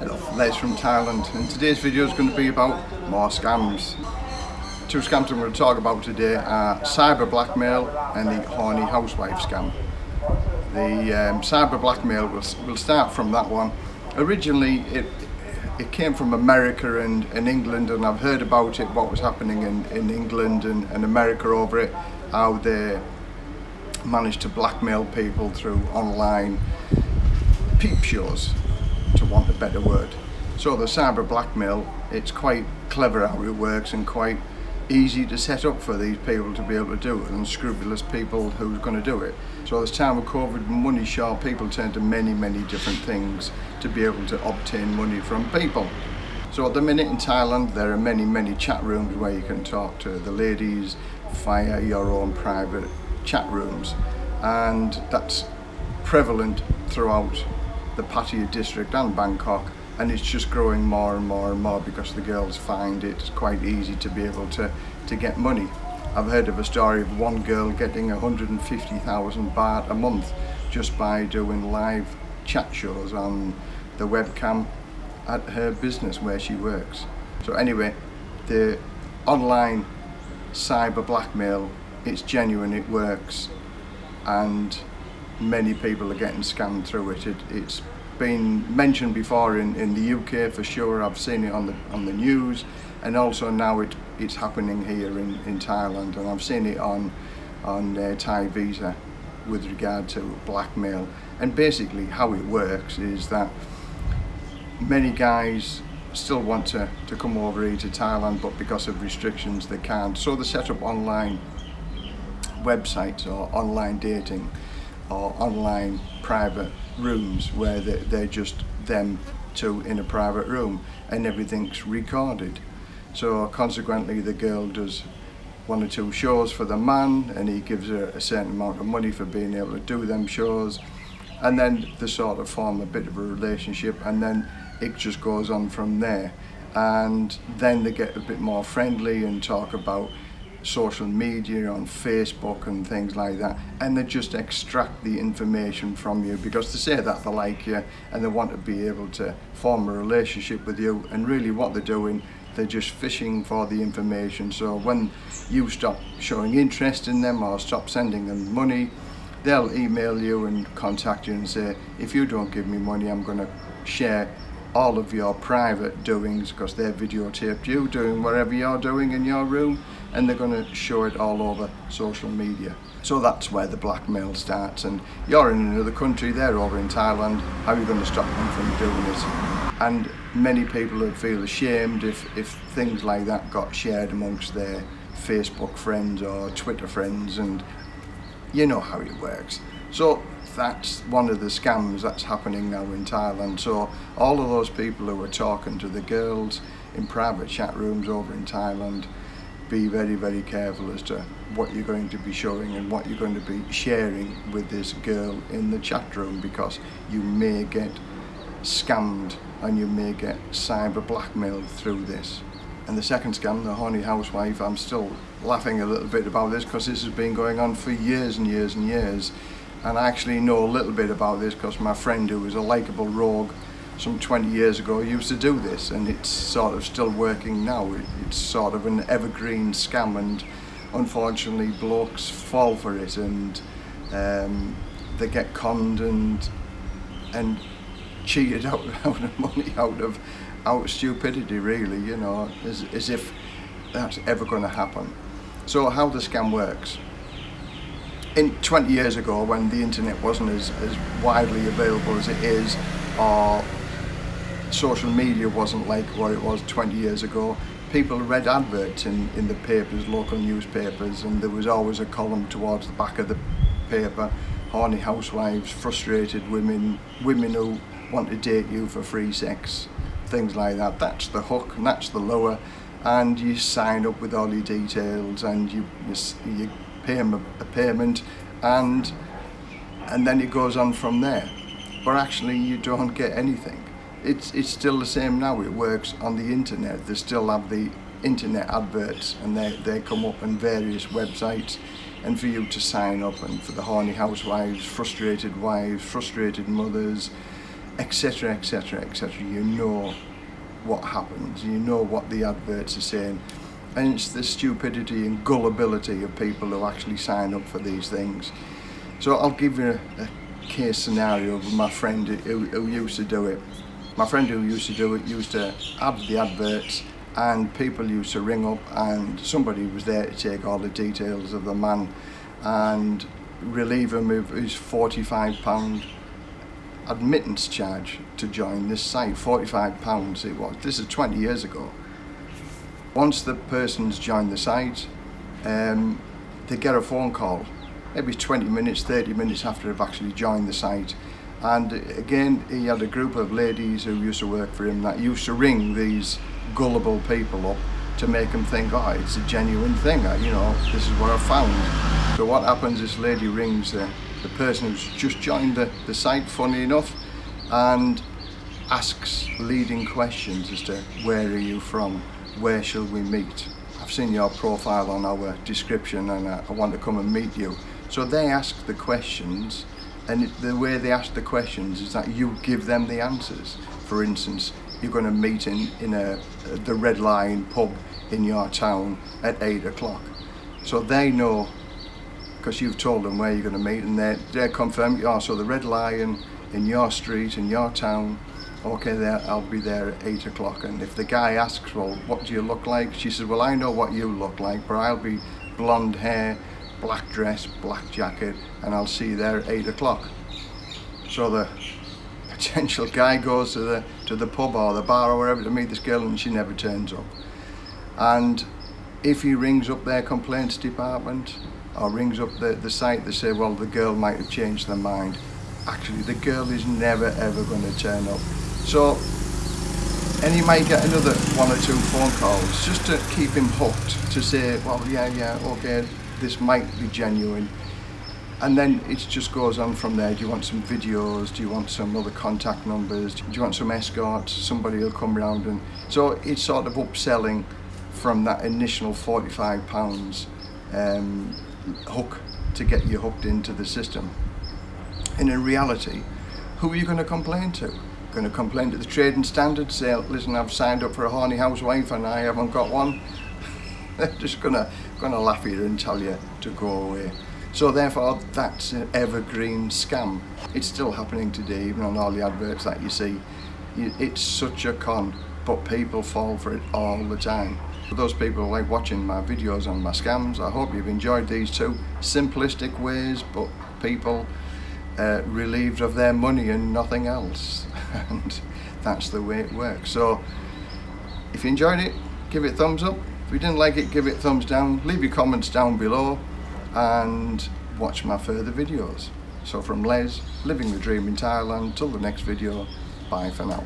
Hello, Les from Thailand and today's video is going to be about more scams. Two scams I'm going to talk about today are cyber blackmail and the horny housewife scam. The um, cyber blackmail, will we'll start from that one. Originally it it came from America and, and England and I've heard about it, what was happening in, in England and, and America over it, how they managed to blackmail people through online peep shows to want a better word. So the cyber blackmail, it's quite clever how it works and quite easy to set up for these people to be able to do it and scrupulous people who's going to do it. So this time of COVID, money short, people turn to many, many different things to be able to obtain money from people. So at the minute in Thailand, there are many, many chat rooms where you can talk to the ladies via your own private chat rooms. And that's prevalent throughout the Pattaya district and Bangkok and it's just growing more and more and more because the girls find it quite easy to be able to to get money I've heard of a story of one girl getting 150,000 baht a month just by doing live chat shows on the webcam at her business where she works so anyway the online cyber blackmail it's genuine it works and many people are getting scammed through it. it it's been mentioned before in, in the UK for sure. I've seen it on the on the news and also now it, it's happening here in, in Thailand and I've seen it on on uh, Thai Visa with regard to blackmail and basically how it works is that many guys still want to, to come over here to Thailand but because of restrictions they can't so they set up online websites or online dating or online private rooms where they, they're just them two in a private room and everything's recorded. So consequently the girl does one or two shows for the man and he gives her a certain amount of money for being able to do them shows and then they sort of form a bit of a relationship and then it just goes on from there and then they get a bit more friendly and talk about social media, on Facebook and things like that, and they just extract the information from you because they say that they like you and they want to be able to form a relationship with you and really what they're doing they're just fishing for the information. So when you stop showing interest in them or stop sending them money they'll email you and contact you and say if you don't give me money I'm going to share all of your private doings because they've videotaped you doing whatever you're doing in your room and they're going to show it all over social media. So that's where the blackmail starts and you're in another country, they're over in Thailand, how are you going to stop them from doing it? And many people would feel ashamed if, if things like that got shared amongst their Facebook friends or Twitter friends and you know how it works. So that's one of the scams that's happening now in Thailand. So all of those people who are talking to the girls in private chat rooms over in Thailand, be very, very careful as to what you're going to be showing and what you're going to be sharing with this girl in the chat room because you may get scammed and you may get cyber blackmailed through this. And the second scam, the horny housewife, I'm still laughing a little bit about this because this has been going on for years and years and years and I actually know a little bit about this because my friend who is a likable rogue some 20 years ago used to do this and it's sort of still working now. It's sort of an evergreen scam and unfortunately blokes fall for it and um, they get conned and and cheated out, out of money out of out of stupidity really you know as, as if that's ever going to happen so how the scam works in 20 years ago when the internet wasn't as, as widely available as it is or social media wasn't like what it was 20 years ago. People read adverts in, in the papers, local newspapers and there was always a column towards the back of the paper horny housewives, frustrated women, women who want to date you for free sex, things like that. That's the hook and that's the lure and you sign up with all your details and you, you, you pay him a, a payment and and then it goes on from there. But actually you don't get anything it's it's still the same now. It works on the internet. They still have the internet adverts and they, they come up on various websites. And for you to sign up and for the horny housewives frustrated wives frustrated mothers etc etc etc you know what happens. You know what the adverts are saying. And it's the stupidity and gullibility of people who actually sign up for these things. So I'll give you a, a case scenario of my friend who, who used to do it my friend who used to do it used to have the adverts and people used to ring up and somebody was there to take all the details of the man and relieve him of his 45 pound admittance charge to join this site. 45 pounds it was. This is 20 years ago. Once the person's joined the site um, they get a phone call. Maybe 20 minutes 30 minutes after they've actually joined the site and again he had a group of ladies who used to work for him that used to ring these gullible people up to make them think oh it's a genuine thing uh, you know this is what I found. So what happens this lady rings the, the person who's just joined the, the site funny enough and asks leading questions as to where are you from? Where shall we meet? I've seen your profile on our description and I, I want to come and meet you. So they ask the questions and the way they ask the questions is that you give them the answers. For instance you're going to meet in in a the red Lion pub in your town at eight o'clock. So they know because you've told them where you're going to meet and they're, they're confirmed oh so the red lion in your street in your town okay there I'll be there at eight o'clock. And if the guy asks well what do you look like? She says well I know what you look like but I'll be blonde hair black dress black jacket and I'll see you there at eight o'clock. So the potential guy goes to the to the pub or the bar or wherever to meet this girl and she never turns up. And if he rings up their complaints department or rings up the, the site they say well the girl might have changed their mind. Actually the girl is never ever going to turn up. So and you might get another one or two phone calls just to keep him hooked to say well yeah yeah okay this might be genuine. And then it just goes on from there. Do you want some videos? Do you want some other contact numbers? Do you want some escorts? Somebody will come around and so it's sort of upselling from that initial 45 pounds um, hook to get you hooked into the system. And in reality who are you going to complain to? Going to complain to the trading standards say listen I've signed up for a horny housewife and I haven't got one. They're just gonna gonna laugh at you and tell you to go away so therefore that's an evergreen scam. It's still happening today even on all the adverts that you see. It's such a con but people fall for it all the time. For those people like watching my videos on my scams, I hope you've enjoyed these two simplistic ways but people uh, relieved of their money and nothing else and that's the way it works. So if you enjoyed it, give it a thumbs up. If you didn't like it, give it a thumbs down. Leave your comments down below and watch my further videos. So from Les, living the dream in Thailand, till the next video, bye for now.